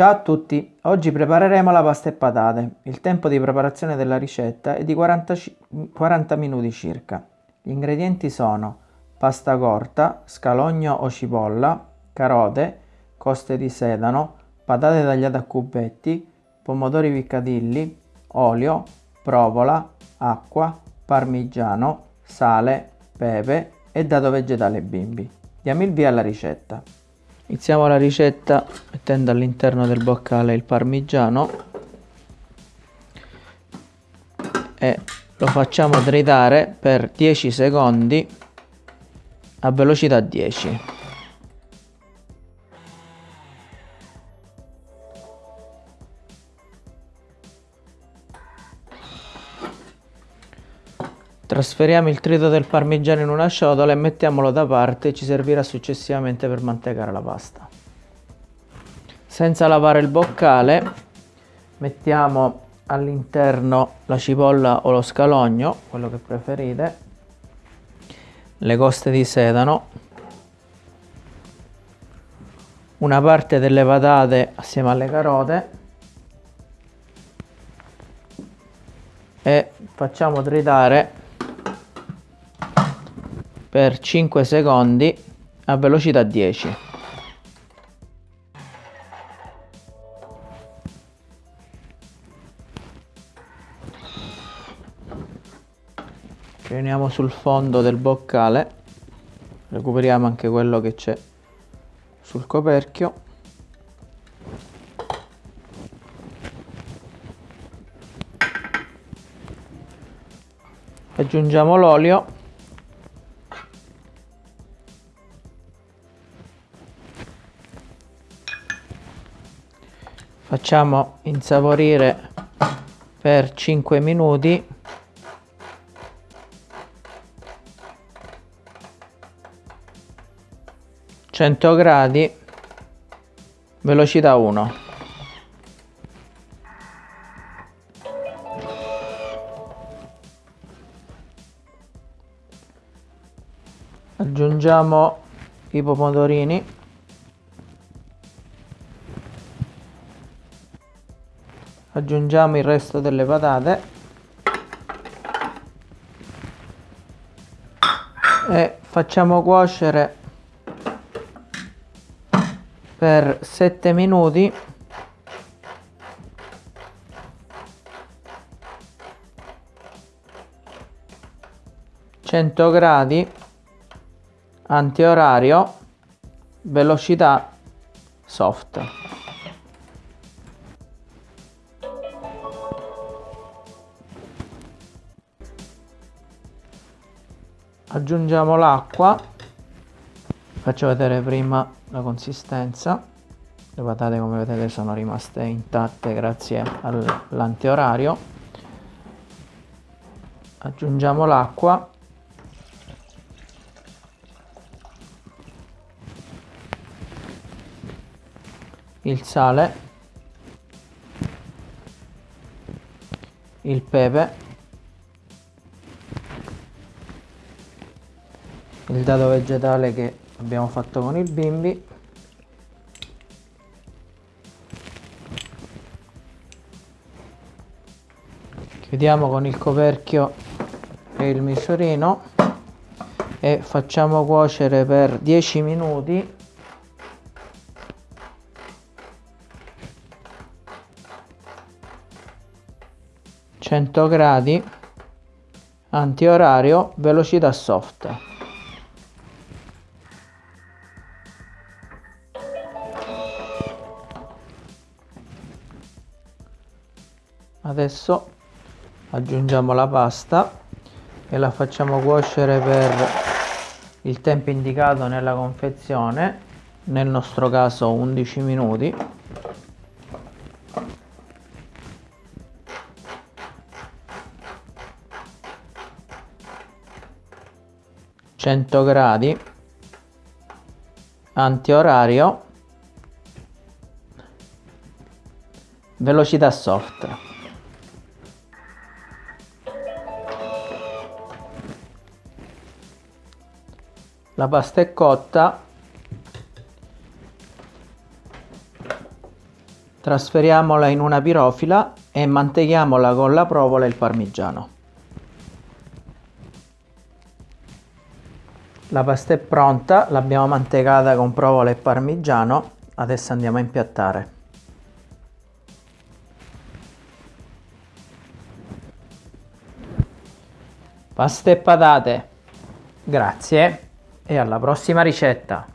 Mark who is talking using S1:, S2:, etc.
S1: Ciao a tutti, oggi prepareremo la pasta e patate. Il tempo di preparazione della ricetta è di 40, 40 minuti circa. Gli ingredienti sono pasta corta, scalogno o cipolla, carote, coste di sedano, patate tagliate a cubetti, pomodori piccadilli, olio, provola, acqua, parmigiano, sale, pepe e dato vegetale bimbi. Diamo il via alla ricetta. Iniziamo la ricetta mettendo all'interno del boccale il parmigiano e lo facciamo tritare per 10 secondi a velocità 10. Trasferiamo il trito del parmigiano in una ciotola e mettiamolo da parte, ci servirà successivamente per mantecare la pasta. Senza lavare il boccale mettiamo all'interno la cipolla o lo scalogno, quello che preferite, le coste di sedano, una parte delle patate assieme alle carote. E facciamo tritare per 5 secondi a velocità 10. Riuniamo sul fondo del boccale, recuperiamo anche quello che c'è sul coperchio. Aggiungiamo l'olio facciamo insaporire per 5 minuti. Gradi velocità 1 aggiungiamo i pomodorini aggiungiamo il resto delle patate. E facciamo cuocere per 7 minuti. cento gradi antiorario velocità soft aggiungiamo l'acqua. Faccio vedere prima la consistenza. Le patate come vedete sono rimaste intatte grazie all'antiorario. Aggiungiamo l'acqua. Il sale. Il pepe il dato vegetale che abbiamo fatto con il bimbi. Chiudiamo con il coperchio e il misurino e facciamo cuocere per 10 minuti. Gradi antiorario velocità soft adesso aggiungiamo la pasta e la facciamo cuocere per il tempo indicato nella confezione nel nostro caso 11 minuti. Cento gradi antiorario velocità soft la pasta è cotta Trasferiamola in una pirofila e manteghiamola con la provola e il parmigiano. La pasta è pronta, l'abbiamo mantecata con provola e parmigiano, adesso andiamo a impiattare. Pasta e patate. Grazie e alla prossima ricetta.